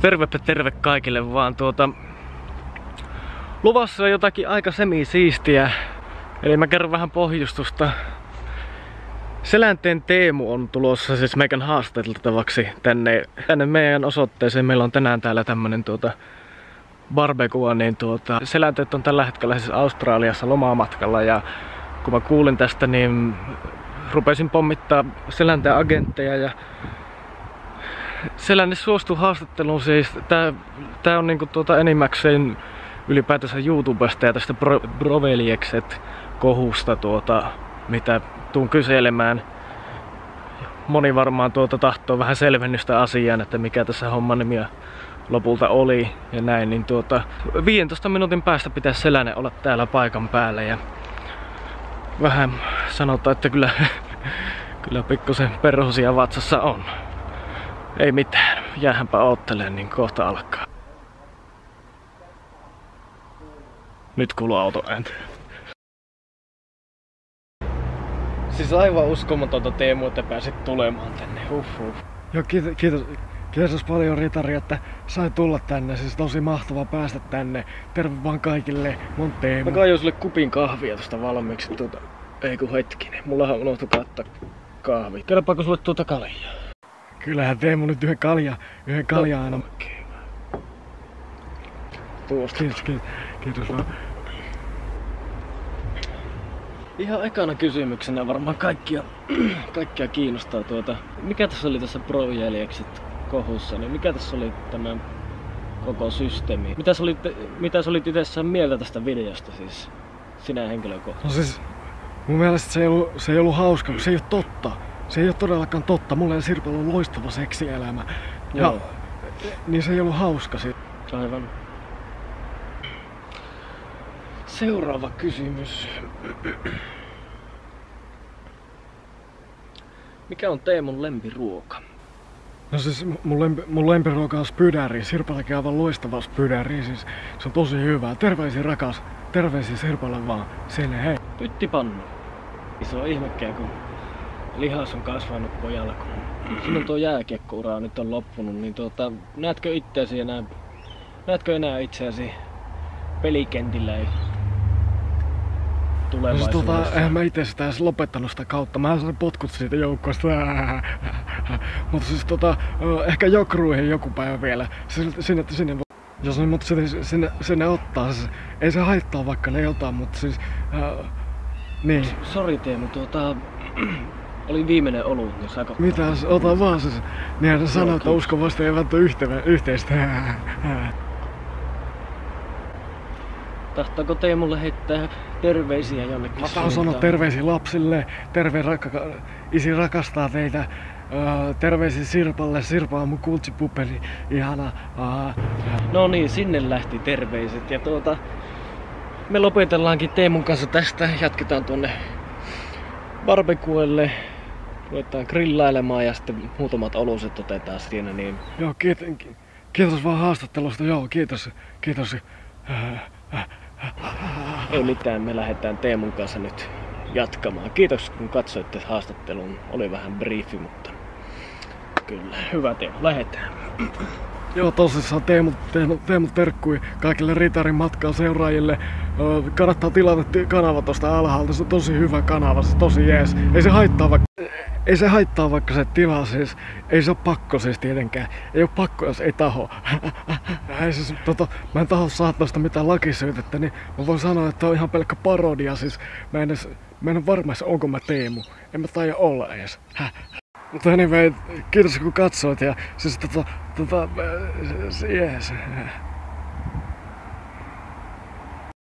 Tervepä terve kaikille vaan tuota... Luvassa on jotakin aika semi-siistiä. Eli mä kerron vähän pohjustusta. Selänteen Teemu on tulossa siis meikän haastateltavaksi tänne, tänne meidän osoitteeseen. Meillä on tänään täällä tämmönen tuota barbecue, niin tuota, selänteet on tällä hetkellä siis Australiassa lomamatkalla ja kun mä kuulin tästä, niin rupesin pommittaa selänteen agentteja ja Selänne suostui haastatteluun siis. Tää, tää on niinku tuota enimmäkseen ylipäätänsä YouTubesta ja tästä Bro Broveliekset kohusta tuota, mitä tuun kyselemään. Moni varmaan tuota tahtoo vähän selvennystä asiaan, että mikä tässä homman nimi lopulta oli ja näin, niin tuota 15 minuutin päästä pitäisi Selänne olla täällä paikan päällä ja vähän sanotaan, että kyllä, kyllä pikkusen perhosia vatsassa on. Ei mitään, jäähänpä oottelemaan, niin kohta alkaa. Nyt kuuluu auto ääntä. Siis aivan uskomatonta Teemu, että pääsit tulemaan tänne. Huh, huh. Joo, kiitos, kiitos, kiitos paljon Ritari, että sai tulla tänne. Siis tosi mahtava päästä tänne. Terve vaan kaikille. Mun Teemu. Mä kaijoin sulle kupin kahvia tuosta valmiiksi. Tuota, ei kun hetkinen. Mullahan unohtui kattaa kahvi. Kelpaako sulle tuota kaljaa? Kyllähän Teemu nyt yhden kalja, yhden kalja aina. Tuosta. Kiitos, kiitos, kiitos vaan. Ihan ekana kysymyksenä varmaan kaikkia, kaikkia kiinnostaa tuota. Mikä tässä oli tässä Pro kohussa, niin mikä tässä oli tämä koko systeemi? Mitä sä olit, mitä sä olit itse mieltä tästä videosta siis? Sinä henkilökohtaisesti. No siis, mun mielestä se ei ollut, se ei ollut hauska, kun se ei ole totta. Se ei ole todellakaan totta. Mulla ja Sirpalla on loistava seksielämä. Joo. Ja, niin se ei ollut hauska. Se. Aivan. Seuraava kysymys. Mikä on Teemun lempiruoka? No siis mun, lempi, mun lempiruoka on spydäri. Sirpallakin aivan loistava spydäri. Siis se on tosi hyvää. Terveisiä rakas. Terveisiä Sirpalle vaan. Sinne hei. Pyttipannu. Iso ihmekkiä, kun lihas on kasvanut pojalla, kun sinun tuo jääkiekkoura nyt on loppunut, niin tuota, näetkö itseäsi enää, näetkö enää itseäsi pelikentillä ei No siis tulevaisuudessa? tota, eihän mä itse sitä edes lopettanut sitä kautta. Mä sain potkut siitä joukkoista. Mutta siis tota, ehkä jokruihin joku päivä vielä. Sinne, sinne, sinne vo- jos ne mut sinne, sinne, sinne ottaa, siis, ei se haittaa vaikka ne ota, mutta siis... Äh, niin. Sori Teemu, tuota, oli viimeinen olut, niin saako... Mitäs, ota vaan siis. Niinhän se sanoo, että kiitos. uskovasti eivät ole yhte, yhteistä. Tahtoako Teemulle heittää terveisiä jonnekin Mä tahan sanoa terveisiä lapsille. Terve rakka, isi rakastaa teitä. Öö, terveisiä Sirpalle. Sirpa on mun kultsipuperi. Ihana. No niin, sinne lähti terveiset ja tuota... Me lopetellaankin Teemun kanssa tästä, jatketaan tuonne barbecuelle. Ruvetaan grillailemaan ja sitten muutamat oluset otetaan siinä, niin joo, kiitos, kiitos vaan haastattelusta. Joo, kiitos. Kiitos. Ei mitään, me lähdetään Teemun kanssa nyt jatkamaan. Kiitos kun katsoitte haastattelun, oli vähän briefi, mutta kyllä, hyvä Teemu, lähdetään. Joo, tosissaan Teemu, Teemu, Teemu terkkui kaikille Ritarin matkaa seuraajille. Kannattaa tilata ti- kanava tosta alhaalta, se on tosi hyvä kanava, se on tosi jees. Ei se haittaa vaikka, ei se haittaa vaikka se tilaa siis, ei se ole pakko siis tietenkään. Ei ole pakko, jos ei taho. ei siis, tota, mä en taho saattaa sitä mitään lakisyytettä, niin mä voin sanoa, että on ihan pelkkä parodia. Siis mä en, edes, mä en ole varma, onko mä Teemu. En mä taida olla edes. Mutta anyway, kiitos kun katsoit ja siis tota, tota, äh, s- s- jees.